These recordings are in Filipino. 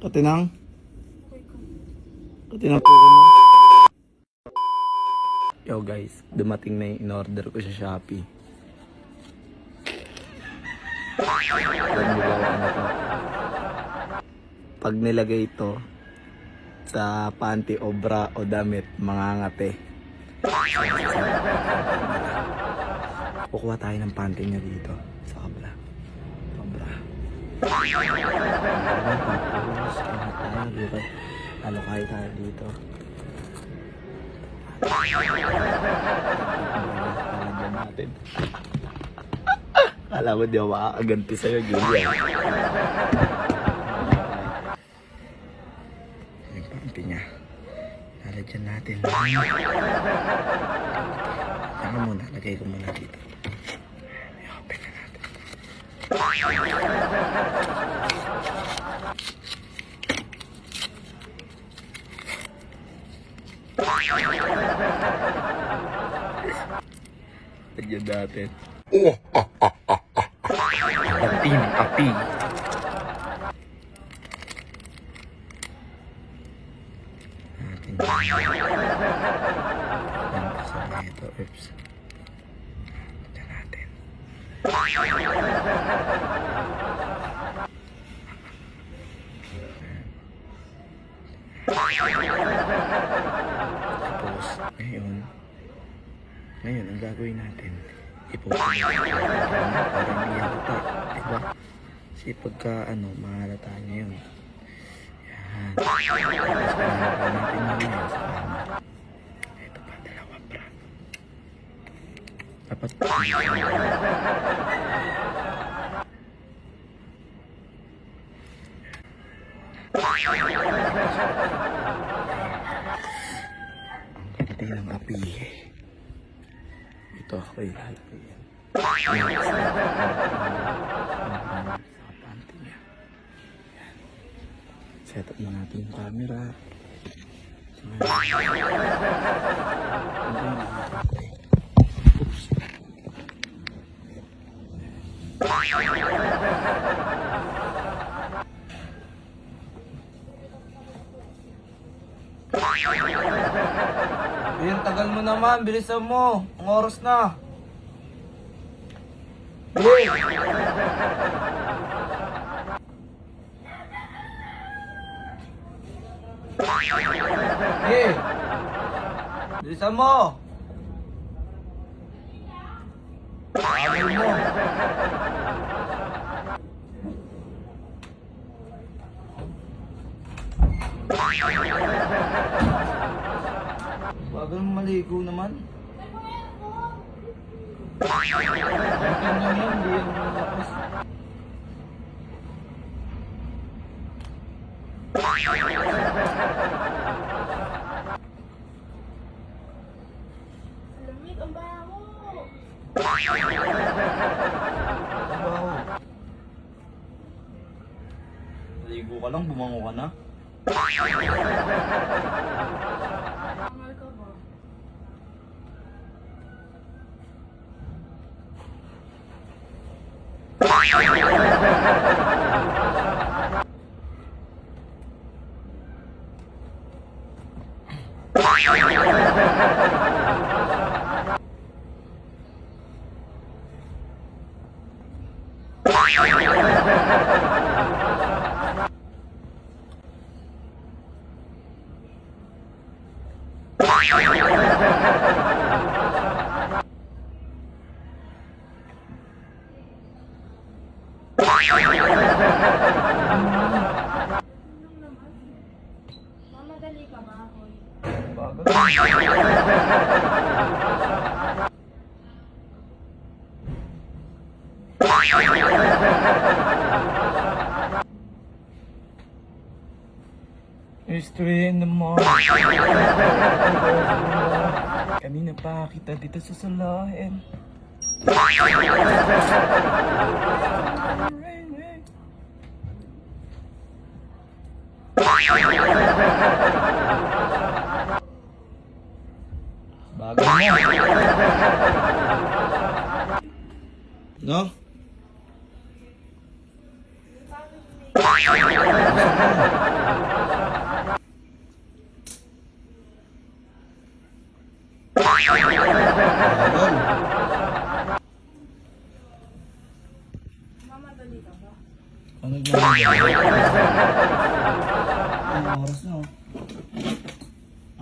Katinang? Katinang po mo? Yo guys, dumating na yung in-order ko sa Shopee. Pag nilagay ito sa panty o bra o damit, mangangate. Kukuha tayo ng panty niya dito sa kabla. Alokay tayo dito. Natin. Alam mo, di ako makakaganti sa'yo, Julia. Yung panty niya. Lalagyan natin. Saka muna, lagay ko muna dito. Na natin. Lagyan natin. Api ng api. Natin. Yan, kasama ito. Oops. Lagyan natin. Tapos, ngayon, ngayon, ang gagawin natin, ipupunin natin para hindi halata. Diba? Kasi pagka, ano, mahalata niya yun. Yan. Tapos, mahalata natin mamaya sa kama. Ito pa, dalawa, bra. Dapat, ang ganda ng api. Ito ako ilalagay yan. Yan, sa sa panty niya. Yan. Set up na natin yung camera. So, ngayon. Ano yung nakakapay? Oops. Tagal mo naman. Bilisan mo. Ang oras na. Bilis! Eh! Bilisan mo! Tagal mo! Bagal mo maligo naman. Lamig ang baho. Trabaho. Maligo ka lang, bumango ka na. Angal ka ba? Anong naman? Mamadali ka ba, Hoy? Bagal. History in the morning. Kanina pa kita dito sa salahin. Bagal mo. No? Ano ginagawa? Anong oras na oh?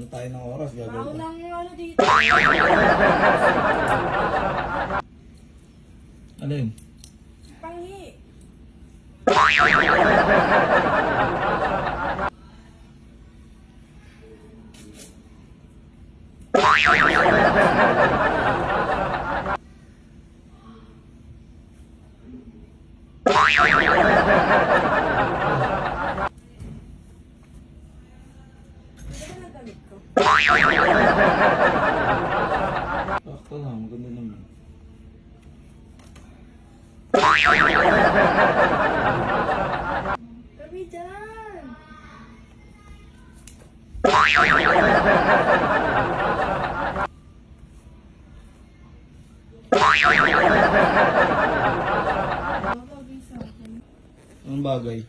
Ano tayo ng oras? Gagawin ko. lang yung ano dito. Alin? Panghi. Anong bagay?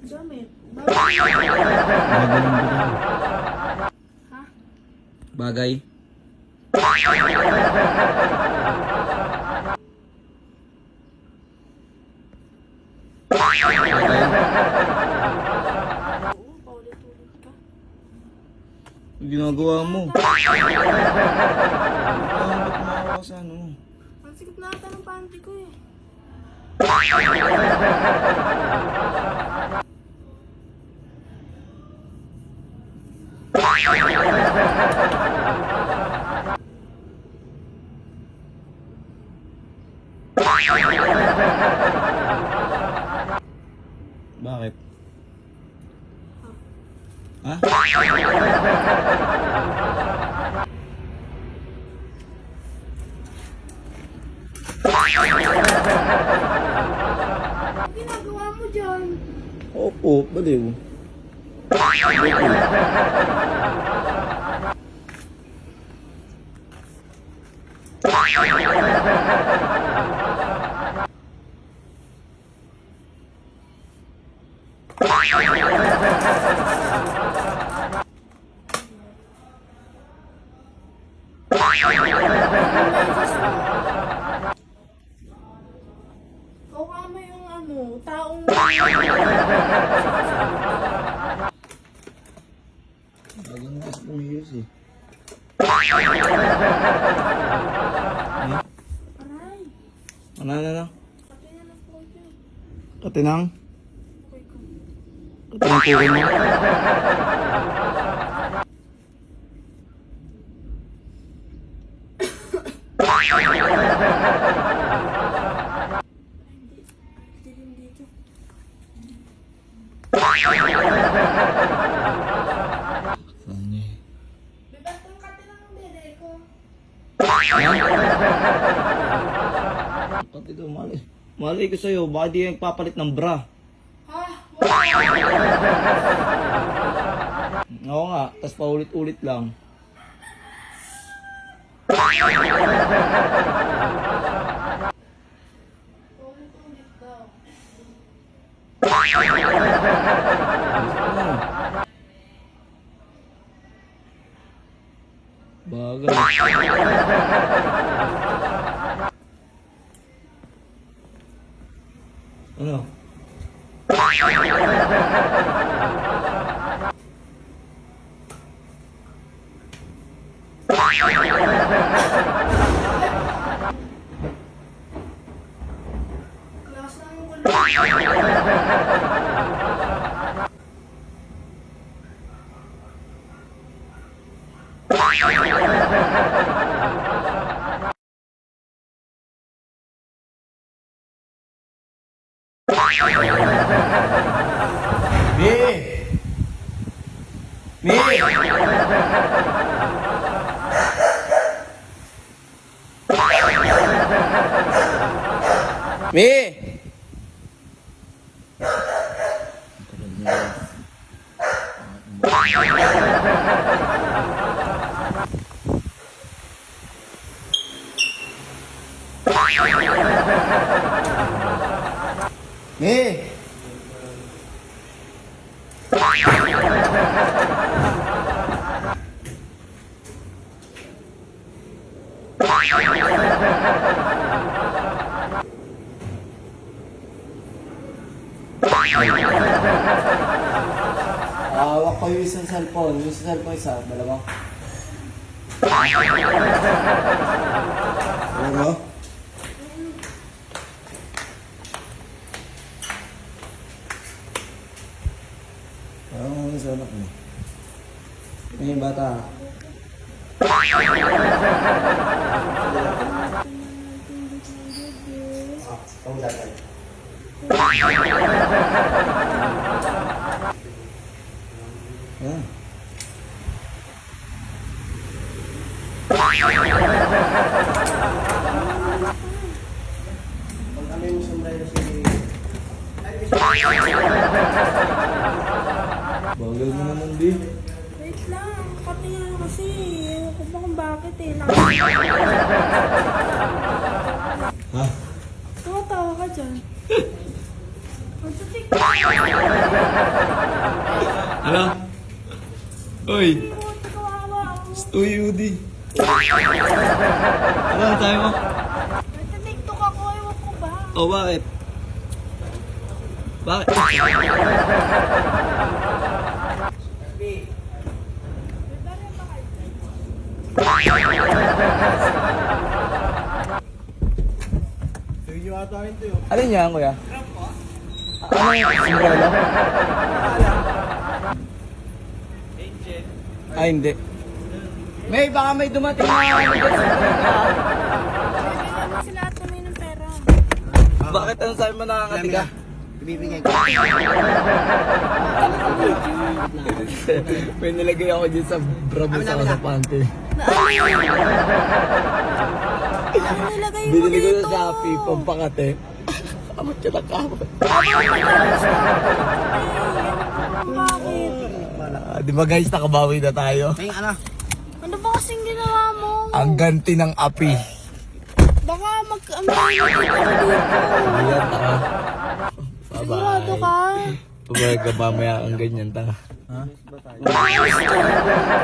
Ng bagay. Ha? Bagay? Bagay? Oo, paulit-ulit ka. Ang ginagawa mo? Ano sa ano? Ang sikip na ata ng panty ko eh. Bakit? Ha? Ang Opo, baliw. Baliw. Ikaw kama yung ano, taong... Katinang? Okay ko. Katinang kukin mo? Mali ko sa'yo, baka di yung papalit ng bra. Ha? Oo nga, tas paulit-ulit lang. Ulit-ulit Ano? Bagay. Ano? みーねえ。Ko yung isang cellphone. Yung isang cellphone isa, dalawa. Ano? Parang ano sa anak mo? May bata. Ah, kung datay. Ah. Pag ano yung si... Bagal mo naman, di. Wait lang, patingin kasi. Ewan ko ba kung bakit eh. Ha? Tumatawa ka dyan. Ano? Uy! ako. Uy, Udi. Ano ang sabi mo? Nagtatiktok ako, ewan ko ba? Oh, bakit? Bakit? Ano niya, kuya? Ano yung sombrero? Ah, hindi. May, baka may dumating na ano dyan sa Bibigyan mo sila at kami ng pera. Bakit ano sabi mo nakakatiga? Bibigyan ko. May nilagay ako dyan sa bravo sa sa panty. Nilagay mo Binili ko dito? sa Shopee, pampakate. Kamot ka na kamot. Bakit? Ah, di ba guys, nakabawi na tayo? May ano? Ano ba kasing ginawa mo? Ang ganti ng api. Baka mag... May nakita ka. Ayan, taka. Sigurado ka? Pumayag ka mamaya ang ganyan, taka. Ayos ka.